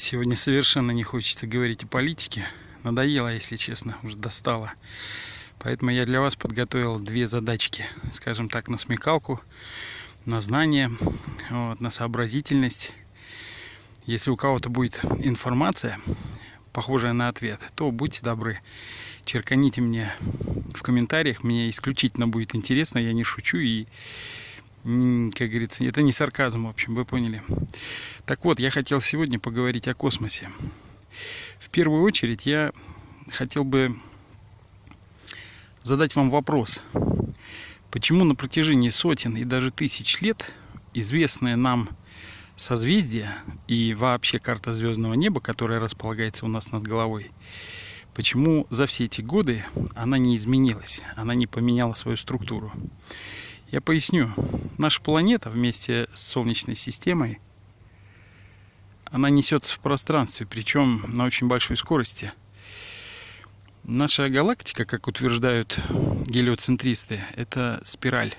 Сегодня совершенно не хочется говорить о политике. Надоело, если честно, уже достало. Поэтому я для вас подготовил две задачки, скажем так, на смекалку, на знание, вот, на сообразительность. Если у кого-то будет информация, похожая на ответ, то будьте добры, черканите мне в комментариях, мне исключительно будет интересно, я не шучу и как говорится, это не сарказм, в общем, вы поняли. Так вот, я хотел сегодня поговорить о космосе. В первую очередь я хотел бы задать вам вопрос. Почему на протяжении сотен и даже тысяч лет известное нам созвездие и вообще карта звездного неба, которая располагается у нас над головой, почему за все эти годы она не изменилась, она не поменяла свою структуру? Я поясню. Наша планета вместе с Солнечной системой, она несется в пространстве, причем на очень большой скорости. Наша галактика, как утверждают гелиоцентристы, это спираль.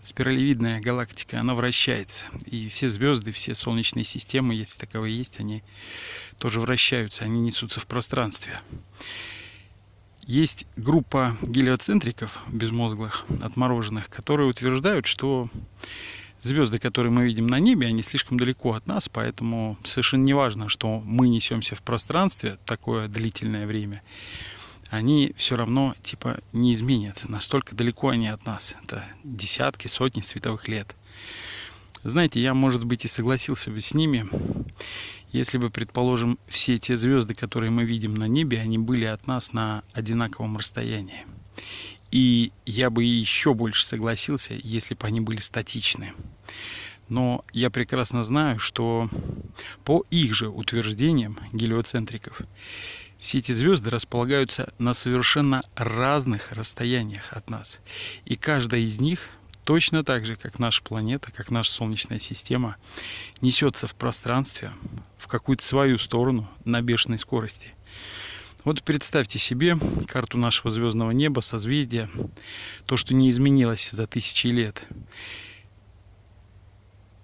Спиралевидная галактика, она вращается. И все звезды, все солнечные системы, если таковые есть, они тоже вращаются, они несутся в пространстве. Есть группа гелиоцентриков безмозглых, отмороженных, которые утверждают, что звезды, которые мы видим на небе, они слишком далеко от нас, поэтому совершенно не важно, что мы несемся в пространстве такое длительное время, они все равно типа не изменятся. Настолько далеко они от нас. Это десятки, сотни световых лет. Знаете, я, может быть, и согласился бы с ними, если бы, предположим, все те звезды, которые мы видим на небе, они были от нас на одинаковом расстоянии. И я бы еще больше согласился, если бы они были статичны. Но я прекрасно знаю, что по их же утверждениям гелиоцентриков, все эти звезды располагаются на совершенно разных расстояниях от нас. И каждая из них точно так же, как наша планета, как наша Солнечная система, несется в пространстве в какую-то свою сторону на бешеной скорости. Вот представьте себе карту нашего звездного неба, созвездия, то, что не изменилось за тысячи лет.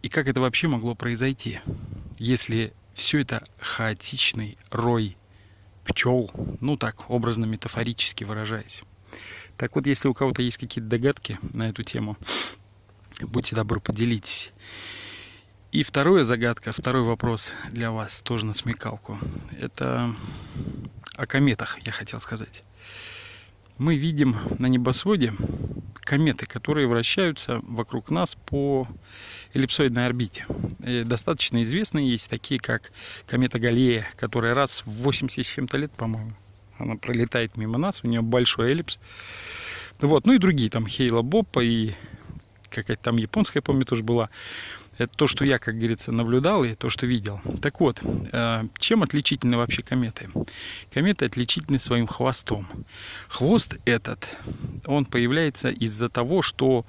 И как это вообще могло произойти, если все это хаотичный рой пчел, ну так, образно метафорически выражаясь. Так вот, если у кого-то есть какие-то догадки на эту тему, будьте добры, поделитесь. И вторая загадка, второй вопрос для вас, тоже на смекалку. Это о кометах, я хотел сказать. Мы видим на небосводе кометы, которые вращаются вокруг нас по эллипсоидной орбите. И достаточно известные есть такие, как комета Галлея, которая раз в 80 с чем-то лет, по-моему, она пролетает мимо нас, у нее большой эллипс. Вот, ну и другие, там Хейла Боппа и какая-то там японская, помню, тоже была. Это то, что я, как говорится, наблюдал и то, что видел. Так вот, э, чем отличительны вообще кометы? Кометы отличительны своим хвостом. Хвост этот, он появляется из-за того, что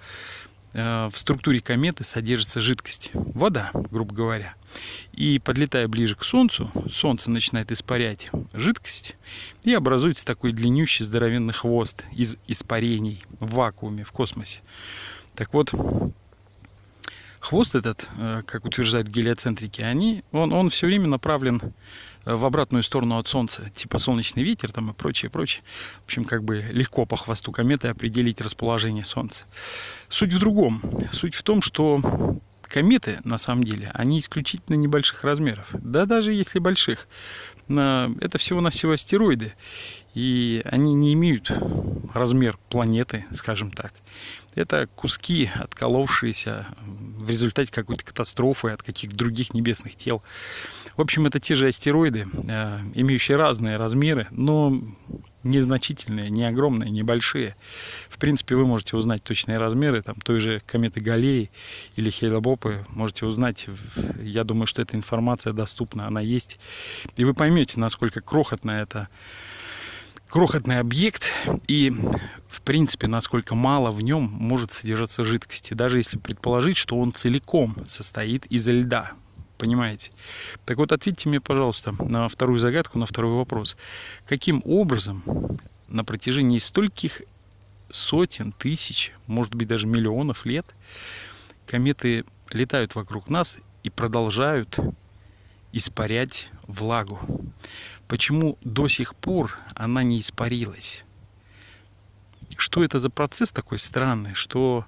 в структуре кометы содержится жидкость, вода, грубо говоря. И подлетая ближе к Солнцу, Солнце начинает испарять жидкость, и образуется такой длиннющий здоровенный хвост из испарений в вакууме, в космосе. Так вот, хвост этот, э, как утверждают гелиоцентрики, они, он, он все время направлен в обратную сторону от Солнца, типа солнечный ветер там и прочее, прочее. В общем, как бы легко по хвосту кометы определить расположение Солнца. Суть в другом. Суть в том, что кометы, на самом деле, они исключительно небольших размеров. Да даже если больших. Это всего-навсего астероиды. И они не имеют размер планеты, скажем так. Это куски, отколовшиеся в результате какой-то катастрофы от каких-то других небесных тел. В общем, это те же астероиды, э, имеющие разные размеры, но незначительные, не огромные, небольшие. В принципе, вы можете узнать точные размеры там, той же кометы Галлеи или Хейлобопы. Можете узнать. Я думаю, что эта информация доступна, она есть. И вы поймете, насколько крохотная это крохотный объект и в принципе насколько мало в нем может содержаться жидкости даже если предположить что он целиком состоит из льда. Понимаете? Так вот ответьте мне пожалуйста на вторую загадку на второй вопрос. Каким образом на протяжении стольких сотен тысяч может быть даже миллионов лет кометы летают вокруг нас и продолжают испарять влагу. Почему до сих пор она не испарилась? Что это за процесс такой странный, что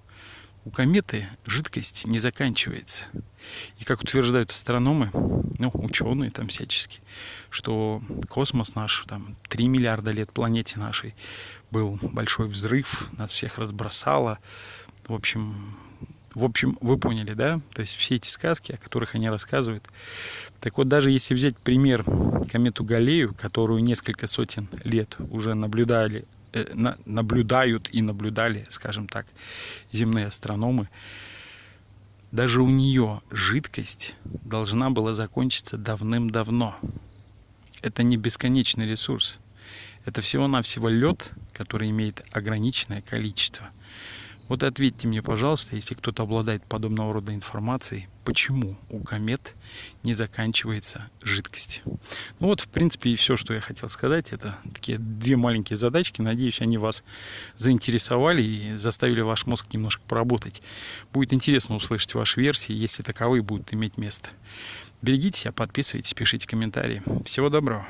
у кометы жидкость не заканчивается. И как утверждают астрономы, ну, ученые там всячески, что космос наш, там, 3 миллиарда лет планете нашей, был большой взрыв, нас всех разбросало. В общем, в общем, вы поняли, да? То есть все эти сказки, о которых они рассказывают. Так вот, даже если взять пример комету Галею, которую несколько сотен лет уже наблюдали Э, наблюдают и наблюдали, скажем так, земные астрономы, даже у нее жидкость должна была закончиться давным-давно. Это не бесконечный ресурс. Это всего-навсего лед, который имеет ограниченное количество. Вот ответьте мне, пожалуйста, если кто-то обладает подобного рода информацией, почему у комет не заканчивается жидкость. Ну вот, в принципе, и все, что я хотел сказать. Это такие две маленькие задачки. Надеюсь, они вас заинтересовали и заставили ваш мозг немножко поработать. Будет интересно услышать ваши версии, если таковые будут иметь место. Берегите себя, подписывайтесь, пишите комментарии. Всего доброго.